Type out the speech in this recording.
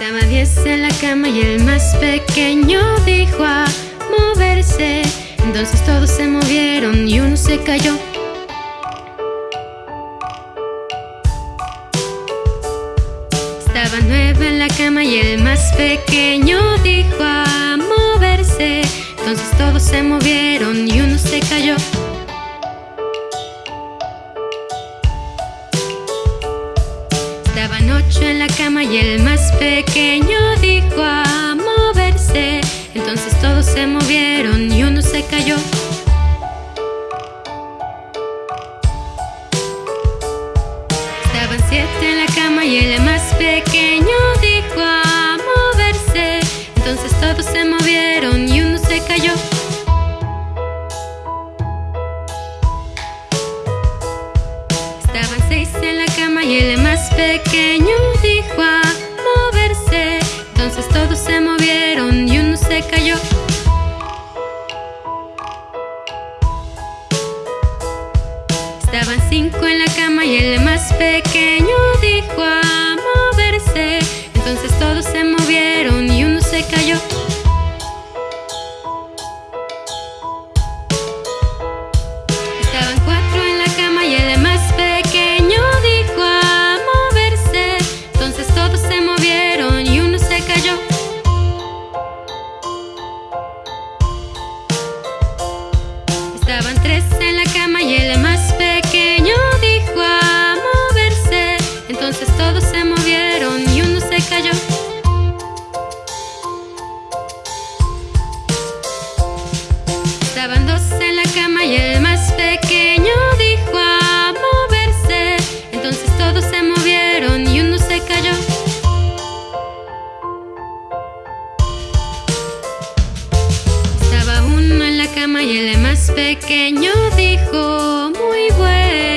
Estaba diez en la cama y el más pequeño dijo a moverse. Entonces todos se movieron y uno se cayó. Estaba nueve en la cama y el más pequeño dijo a moverse. Entonces todos se movieron y Estaban ocho en la cama y el más pequeño dijo a moverse. Entonces todos se movieron y uno se cayó. Estaban siete en la cama y el más pequeño dijo a moverse. Entonces todos se movieron y uno se cayó. Estaban seis en la cama y el más pequeño dijo a moverse. Entonces todos se movieron y uno se cayó. Estaban cinco en la cama y el más pequeño dijo a Estaban tres en la cama y el cama y el más pequeño dijo muy bueno.